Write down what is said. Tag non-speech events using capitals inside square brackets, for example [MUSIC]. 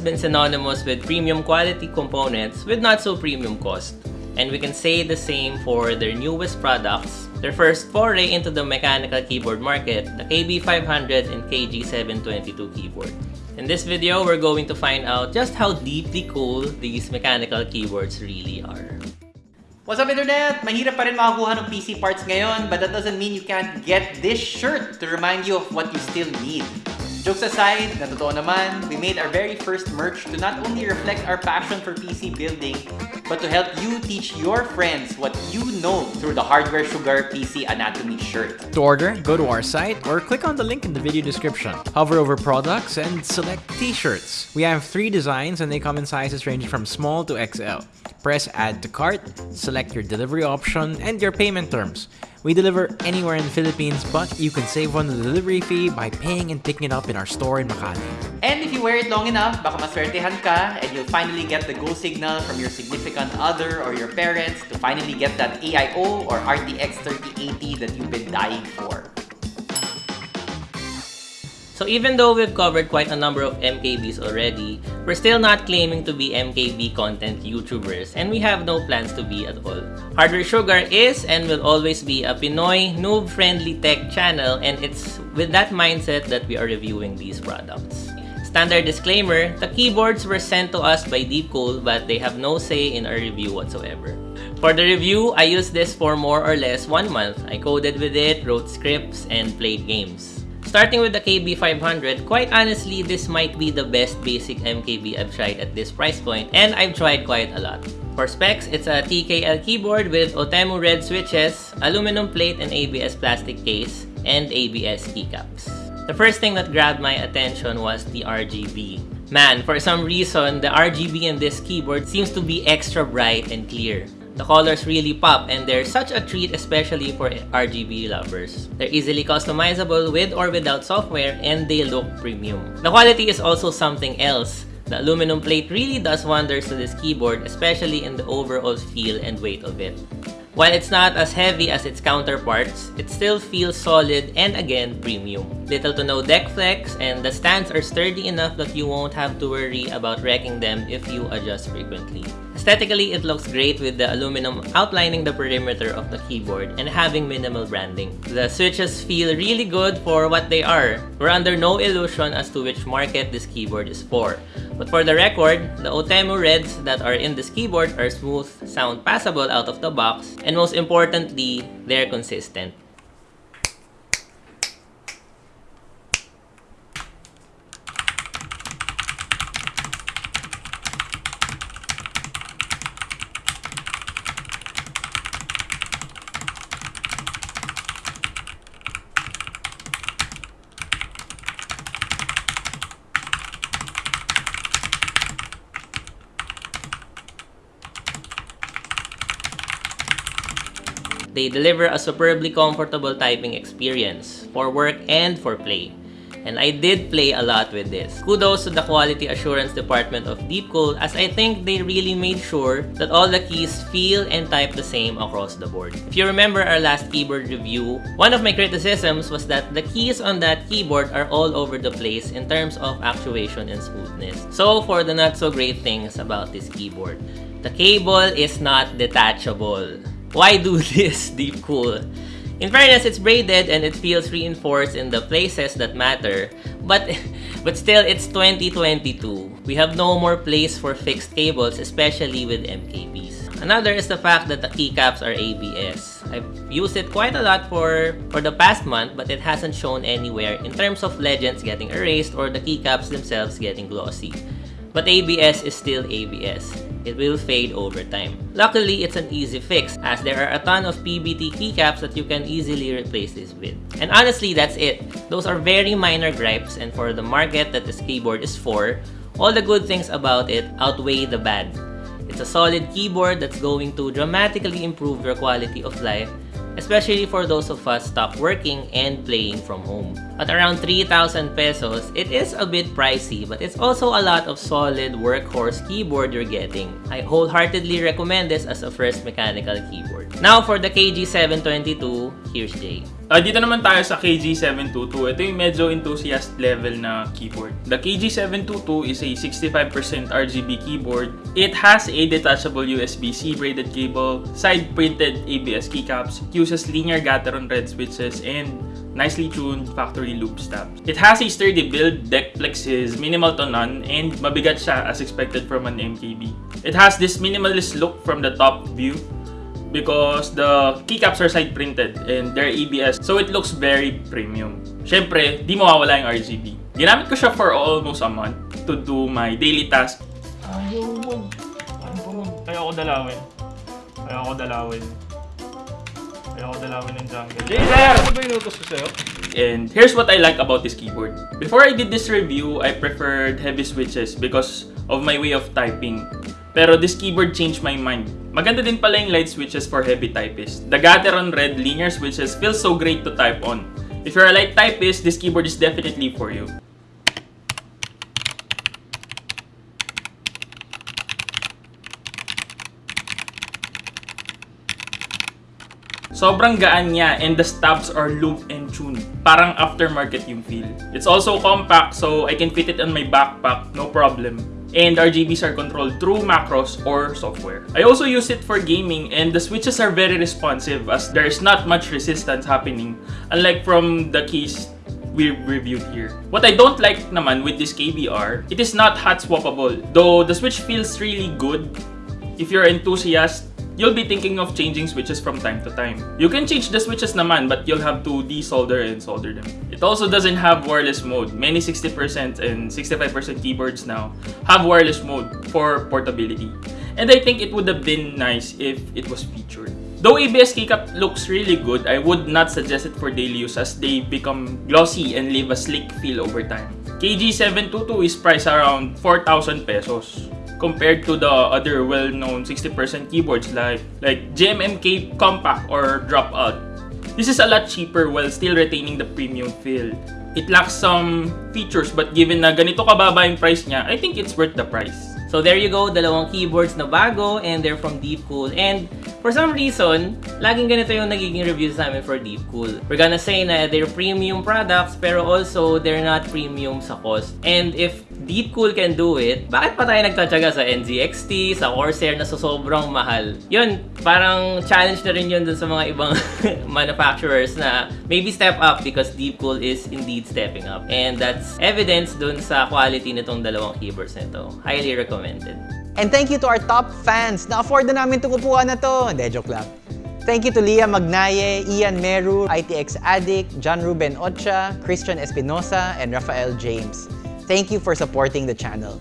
Been synonymous with premium quality components with not so premium cost. And we can say the same for their newest products, their first foray into the mechanical keyboard market, the KB500 and KG722 keyboard. In this video, we're going to find out just how deeply cool these mechanical keyboards really are. What's up internet? Mahirap pa rin makakuha ng PC parts ngayon, but that doesn't mean you can't get this shirt to remind you of what you still need. Jokes aside, na totoo naman, we made our very first merch to not only reflect our passion for PC building, but to help you teach your friends what you know through the Hardware Sugar PC Anatomy shirt. To order, go to our site or click on the link in the video description. Hover over products and select t-shirts. We have three designs and they come in sizes ranging from small to XL. Press add to cart, select your delivery option and your payment terms. We deliver anywhere in the Philippines, but you can save on the delivery fee by paying and picking it up in our store in Makati. And wear it long enough, baka maswertehan ka and you'll finally get the go signal from your significant other or your parents to finally get that AIO or RTX 3080 that you've been dying for. So even though we've covered quite a number of MKBs already, we're still not claiming to be MKB content YouTubers and we have no plans to be at all. Hardware Sugar is and will always be a Pinoy noob-friendly tech channel and it's with that mindset that we are reviewing these products. Standard disclaimer, the keyboards were sent to us by Deepcool but they have no say in our review whatsoever. For the review, I used this for more or less one month. I coded with it, wrote scripts, and played games. Starting with the KB500, quite honestly, this might be the best basic MKB I've tried at this price point, and I've tried quite a lot. For specs, it's a TKL keyboard with Otemu red switches, aluminum plate and ABS plastic case, and ABS keycaps. The first thing that grabbed my attention was the RGB. Man, for some reason, the RGB in this keyboard seems to be extra bright and clear. The colors really pop and they're such a treat especially for RGB lovers. They're easily customizable with or without software and they look premium. The quality is also something else. The aluminum plate really does wonders to this keyboard especially in the overall feel and weight of it. While it's not as heavy as its counterparts, it still feels solid and again, premium. Little to no deck flex, and the stands are sturdy enough that you won't have to worry about wrecking them if you adjust frequently. Aesthetically, it looks great with the aluminum outlining the perimeter of the keyboard and having minimal branding. The switches feel really good for what they are. We're under no illusion as to which market this keyboard is for. But for the record, the Otemu Reds that are in this keyboard are smooth, sound passable out of the box, and most importantly, they're consistent. They deliver a superbly comfortable typing experience for work and for play. And I did play a lot with this. Kudos to the quality assurance department of Deepcool as I think they really made sure that all the keys feel and type the same across the board. If you remember our last keyboard review, one of my criticisms was that the keys on that keyboard are all over the place in terms of actuation and smoothness. So for the not so great things about this keyboard, the cable is not detachable. Why do [LAUGHS] this Deepcool? In fairness, it's braided and it feels reinforced in the places that matter. But, [LAUGHS] but still, it's 2022. We have no more place for fixed cables, especially with MKBs. Another is the fact that the keycaps are ABS. I've used it quite a lot for, for the past month, but it hasn't shown anywhere in terms of legends getting erased or the keycaps themselves getting glossy. But ABS is still ABS. It will fade over time. Luckily, it's an easy fix as there are a ton of PBT keycaps that you can easily replace this with. And honestly, that's it. Those are very minor gripes and for the market that this keyboard is for, all the good things about it outweigh the bad. It's a solid keyboard that's going to dramatically improve your quality of life especially for those of us stuck working and playing from home. At around 3,000 pesos, it is a bit pricey but it's also a lot of solid workhorse keyboard you're getting. I wholeheartedly recommend this as a first mechanical keyboard. Now for the KG722, here's Jay. Ah, dito naman tayo sa KG722. Ito yung medyo enthusiast level na keyboard. The KG722 is a 65% RGB keyboard. It has a detachable USB-C braided cable, side-printed ABS keycaps, uses linear Gateron red switches, and nicely tuned factory loop stabs. It has a sturdy build, deck flex is minimal to none, and mabigat siya as expected from an MKB. It has this minimalist look from the top view, because the keycaps are side printed and they're ABS so it looks very premium. Syempre, di mawawala yung RGB. Ginamit ko siya for almost a month to do my daily task. Ayaw mo. Ayaw ko dalawin. Ayaw ko dalawin. Ayaw ko dalawin ng jungle. Jader! Ano ba inutos ko sa'yo? And here's what I like about this keyboard. Before I did this review, I preferred heavy switches because of my way of typing. Pero this keyboard changed my mind. Maganda din pala yung light switches for heavy typists. The Gateron Red linear switches feel so great to type on. If you're a light typist, this keyboard is definitely for you. Sobrang gaan niya and the stabs are loop and tuned. Parang aftermarket yung feel. It's also compact so I can fit it on my backpack, no problem. And RGBs are controlled through macros or software. I also use it for gaming and the switches are very responsive as there is not much resistance happening unlike from the keys we reviewed here. What I don't like naman with this KBR, it is not hot swappable. Though the switch feels really good, if you're enthusiast, you'll be thinking of changing switches from time to time. You can change the switches naman but you'll have to desolder and solder them. It also doesn't have wireless mode. Many 60% and 65% keyboards now have wireless mode for portability. And I think it would have been nice if it was featured. Though ABS keycap looks really good, I would not suggest it for daily use as they become glossy and leave a slick feel over time. KG722 is priced around 4,000 pesos compared to the other well-known 60% keyboards like like GMMK Compact or Dropout. This is a lot cheaper while still retaining the premium feel. It lacks some features but given na ganito kababa yung price niya, I think it's worth the price. So there you go, dalawang keyboards na bago and they're from Deepcool. And for some reason, laging ganito yung nagiging reviews namin for Deepcool. We're gonna say na they're premium products pero also they're not premium sa cost. And if Deepcool can do it, bakit pa tayo nagtatsaga sa NZXT, sa Corsair na so sobrang mahal? Yun, parang challenge na rin yun dun sa mga ibang [LAUGHS] manufacturers na maybe step up because Deepcool is indeed stepping up. And that's evidence dun sa quality nitong dalawang keyboards nito. Highly recommended. And thank you to our top fans. Na-afford na namin itong upuan na to. Hindi, joke lang. Thank you to Leah Magnaye, Ian Meru, ITX Addict, John Ruben Ocha, Christian Espinosa, and Rafael James. Thank you for supporting the channel.